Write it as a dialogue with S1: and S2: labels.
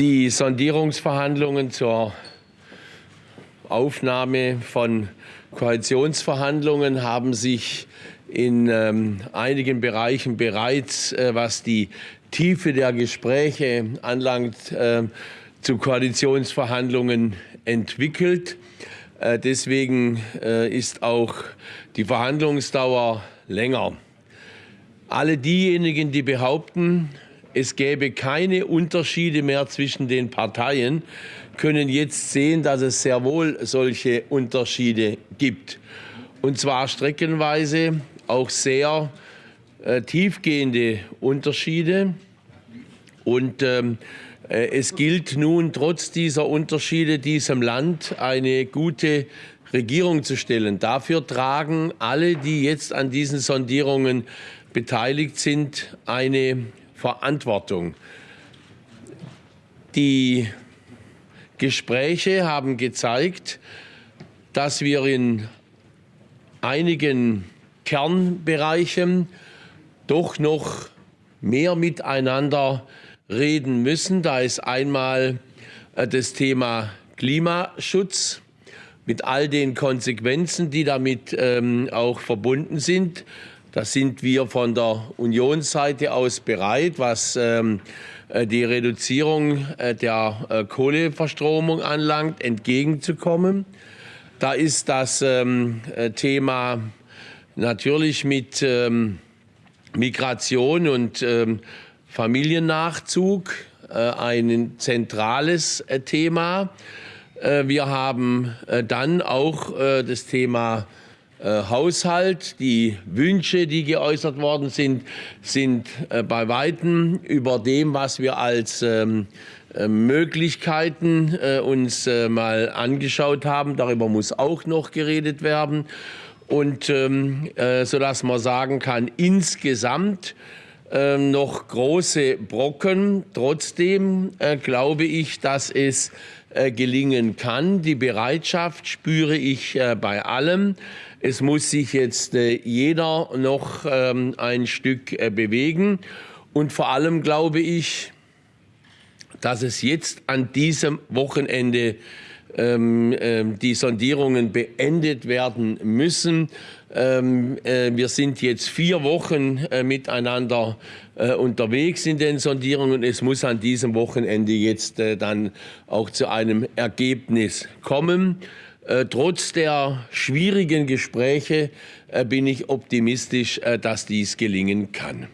S1: Die Sondierungsverhandlungen zur Aufnahme von Koalitionsverhandlungen haben sich in ähm, einigen Bereichen bereits, äh, was die Tiefe der Gespräche anlangt, äh, zu Koalitionsverhandlungen entwickelt. Äh, deswegen äh, ist auch die Verhandlungsdauer länger. Alle diejenigen, die behaupten, es gäbe keine Unterschiede mehr zwischen den Parteien, können jetzt sehen, dass es sehr wohl solche Unterschiede gibt. Und zwar streckenweise auch sehr äh, tiefgehende Unterschiede. Und ähm, äh, es gilt nun trotz dieser Unterschiede diesem Land eine gute Regierung zu stellen. Dafür tragen alle, die jetzt an diesen Sondierungen beteiligt sind, eine Verantwortung. Die Gespräche haben gezeigt, dass wir in einigen Kernbereichen doch noch mehr miteinander reden müssen. Da ist einmal äh, das Thema Klimaschutz mit all den Konsequenzen, die damit ähm, auch verbunden sind. Da sind wir von der Unionsseite aus bereit, was ähm, äh, die Reduzierung äh, der äh, Kohleverstromung anlangt, entgegenzukommen. Da ist das ähm, äh, Thema natürlich mit ähm, Migration und ähm, Familiennachzug äh, ein zentrales äh, Thema. wir haben dann auch das Thema äh, Haushalt. Die Wünsche, die geäußert worden sind, sind äh, bei Weitem über dem, was wir als ähm, äh, Möglichkeiten äh, uns äh, mal angeschaut haben. Darüber muss auch noch geredet werden. Und ähm, äh, sodass man sagen kann, insgesamt ähm, noch große Brocken. Trotzdem glaube ich, dass es gelingen kann. Die Bereitschaft spüre ich bei allem. Es muss sich jetzt äh, jeder noch ähm, ein Stück äh, bewegen. Und vor allem glaube ich, dass es jetzt an diesem Wochenende die Sondierungen beendet werden müssen. Ähm, äh, wir sind jetzt vier Wochen äh, miteinander äh, unterwegs in den Sondierungen. Es muss an diesem Wochenende jetzt dann auch zu einem Ergebnis kommen. Trotz der schwierigen Gespräche bin ich optimistisch, dass dies gelingen kann.